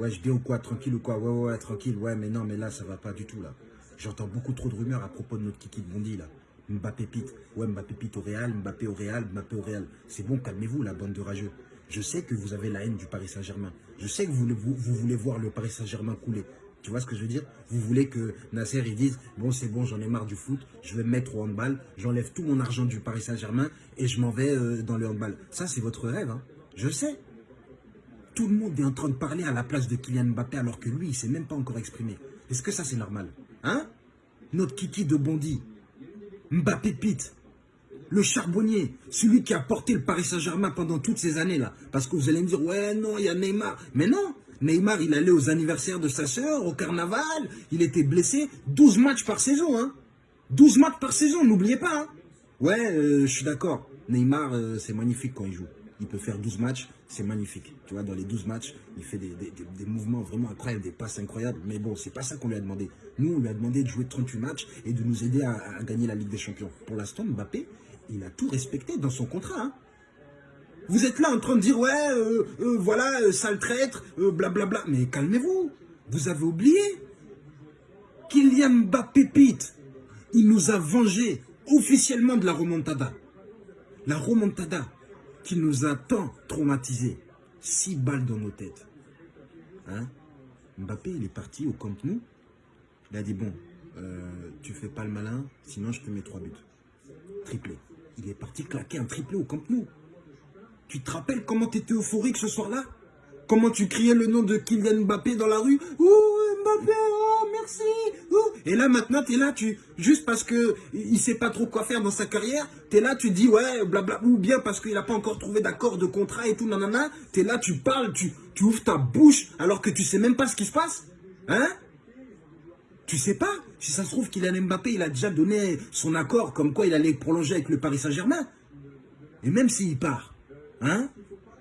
Ouais, je dis ou quoi, tranquille ou quoi Ouais, ouais, tranquille. Ouais, mais non, mais là, ça va pas du tout, là. J'entends beaucoup trop de rumeurs à propos de notre kiki de Bondy, là. Mbappé Pete. Ouais, Mbappé Pete au Real, Mbappé au Real, Mbappé au Real. C'est bon, calmez-vous, la bande de rageux. Je sais que vous avez la haine du Paris Saint-Germain. Je sais que vous voulez voir le Paris Saint-Germain couler. Tu vois ce que je veux dire? Vous voulez que Nasser, il dise, bon, c'est bon, j'en ai marre du foot, je vais me mettre au handball, j'enlève tout mon argent du Paris Saint-Germain et je m'en vais euh, dans le handball. Ça, c'est votre rêve, hein Je sais. Tout le monde est en train de parler à la place de Kylian Mbappé alors que lui, il ne s'est même pas encore exprimé. Est-ce que ça, c'est normal Hein? Notre kiki de Bondy, Mbappé Pete, le charbonnier, celui qui a porté le Paris Saint-Germain pendant toutes ces années-là. Parce que vous allez me dire, ouais, non, il y a Neymar. Mais non, Neymar, il allait aux anniversaires de sa sœur, au carnaval, il était blessé. 12 matchs par saison, hein 12 matchs par saison, n'oubliez pas, hein Ouais, euh, je suis d'accord. Neymar, euh, c'est magnifique quand il joue. Il peut faire 12 matchs, c'est magnifique. Tu vois, dans les 12 matchs, il fait des, mouvements vraiment incroyables, des passes incroyables. Mais bon, c'est pas ça qu'on lui a demandé. Nous, on lui a demandé de jouer 38 matchs et de nous aider à, gagner la Ligue des Champions. Pour l'instant, Mbappé, il a tout respecté dans son contrat. Hein. Vous êtes là en train de dire, ouais, euh, euh, voilà, euh, sale traître, blablabla. Mais calmez-vous, vous avez oublié. Kylian Mbappé Pete, il nous a vengé officiellement de la remontada. La remontada qui nous a tant traumatisés. Six balles dans nos têtes. Hein? Mbappé, il est parti au Camp Nou. Il a dit, bon, tu fais pas le malin, sinon je te mets trois buts. Triplé. Il est parti claquer un triplé au Camp Nou. Tu te rappelles comment tu étais euphorique ce soir-là? Comment tu criais le nom de Kylian Mbappé dans la rue Oh Mbappé, oh merci. Et là maintenant tu es là, tu juste parce que il sait pas trop quoi faire dans sa carrière, tu es là, tu dis ouais, blabla, ou bien parce qu'il n'a pas encore trouvé d'accord de contrat et tout, nanana, tu es là, tu parles, tu, tu ouvres ta bouche alors que tu sais même pas ce qui se passe Hein? Tu sais pas? Si ça se trouve, Kylian Mbappé, il a déjà donné son accord comme quoi il allait prolonger avec le Paris Saint-Germain. Et même s'il part, hein,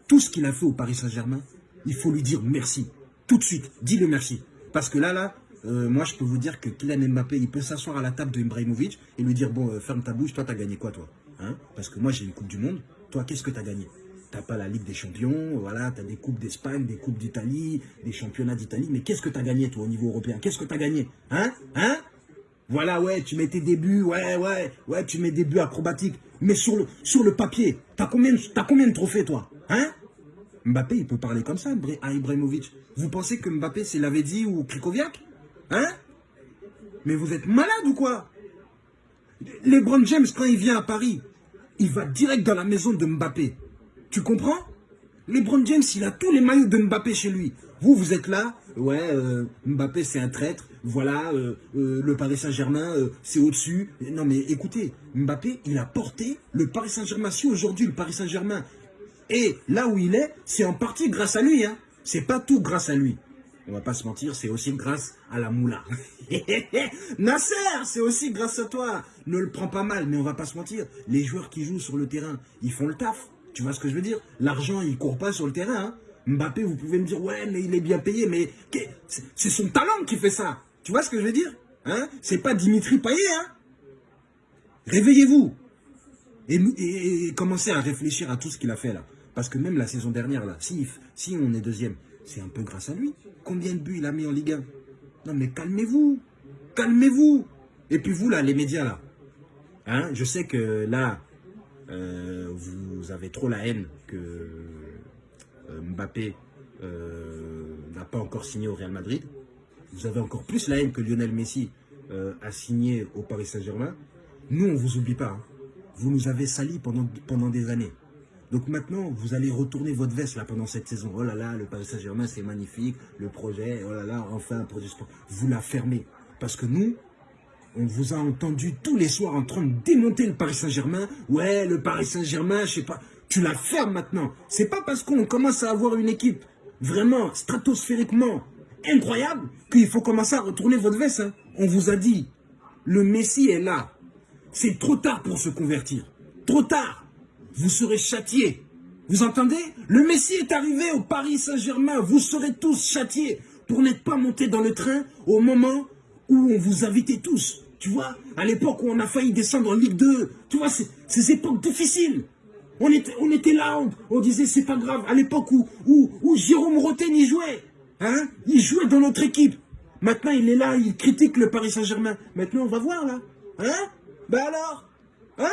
tout ce qu'il a fait au Paris Saint-Germain, il faut lui dire merci. Tout de suite, dis-le merci. Parce que là, là, euh, moi, je peux vous dire que Kylian Mbappé, il peut s'asseoir à la table de Ibrahimovic et lui dire, bon, euh, ferme ta bouche, toi, t'as gagné quoi, toi hein? Parce que moi, j'ai une Coupe du Monde. Toi, qu'est-ce que t'as gagné? T'as pas la Ligue des Champions, voilà, t'as des Coupes d'Espagne, des Coupes d'Italie, des Championnats d'Italie. Mais qu'est-ce que t'as gagné, toi, au niveau européen? Qu'est-ce que t'as gagné? Hein? Hein? Voilà, ouais, tu mets tes débuts, ouais, ouais, ouais, tu mets des buts acrobatiques. Mais sur le, sur le papier, t'as combien, combien de trophées, toi? Hein? Mbappé, il peut parler comme ça à Ibrahimovic. Vous pensez que Mbappé, c'est Lavezzi ou Krikoviak Hein? Mais vous êtes malade ou quoi? LeBron James, quand il vient à Paris, il va direct dans la maison de Mbappé. Tu comprends? LeBron James, il a tous les maillots de Mbappé chez lui. Vous, vous êtes là, ouais, euh, Mbappé c'est un traître, voilà, euh, euh, le Paris Saint-Germain c'est au-dessus. Non mais écoutez, Mbappé, il a porté le Paris Saint-Germain. Si aujourd'hui le Paris Saint-Germain est là où il est, c'est en partie grâce à lui. Hein. C'est pas tout grâce à lui. On va pas se mentir, c'est aussi grâce à la moula. Nasser, c'est aussi grâce à toi. Ne le prends pas mal, mais on va pas se mentir. Les joueurs qui jouent sur le terrain, ils font le taf. Tu vois ce que je veux dire? L'argent, il court pas sur le terrain. Hein. Mbappé, vous pouvez me dire, ouais, mais il est bien payé, mais c'est son talent qui fait ça. Tu vois ce que je veux dire? Hein? C'est pas Dimitri Payet. Hein Réveillez-vous et, commencez à réfléchir à tout ce qu'il a fait là. Parce que même la saison dernière, là, si, on est deuxième, c'est un peu grâce à lui. Combien de buts il a mis en Ligue 1 Non mais calmez-vous Calmez-vous Et puis vous là, les médias là, hein, je sais que là, euh, vous avez trop la haine que euh, Mbappé euh, n'a pas encore signé au Real Madrid. Vous avez encore plus la haine que Lionel Messi a signé au Paris Saint-Germain. Nous, on ne vous oublie pas. Hein. Vous nous avez salis pendant, pendant des années. Donc maintenant, vous allez retourner votre veste là pendant cette saison. Oh là là, le Paris Saint-Germain, c'est magnifique. Le projet, oh là là, enfin un projet sport. Vous la fermez. Parce que nous, on vous a entendu tous les soirs en train de démonter le Paris Saint-Germain. Ouais, le Paris Saint-Germain, je sais pas. Tu la fermes maintenant. C'est pas parce qu'on commence à avoir une équipe vraiment stratosphériquement incroyable qu'il faut commencer à retourner votre veste. Hein. On vous a dit, le Messie est là. C'est trop tard pour se convertir. Trop tard. Vous serez châtiés. Vous entendez? Le Messie est arrivé au Paris Saint-Germain. Vous serez tous châtiés pour n'être pas montés dans le train au moment où on vous invitait tous. Tu vois, à l'époque où on a failli descendre en Ligue 2, tu vois, ces époques difficiles. On était, là, on, disait c'est pas grave. À l'époque où, où, où Jérôme Roten y jouait, Hein Il jouait dans notre équipe. Maintenant, il est là, il critique le Paris Saint-Germain. Maintenant, on va voir, là. Hein? Ben alors? Hein?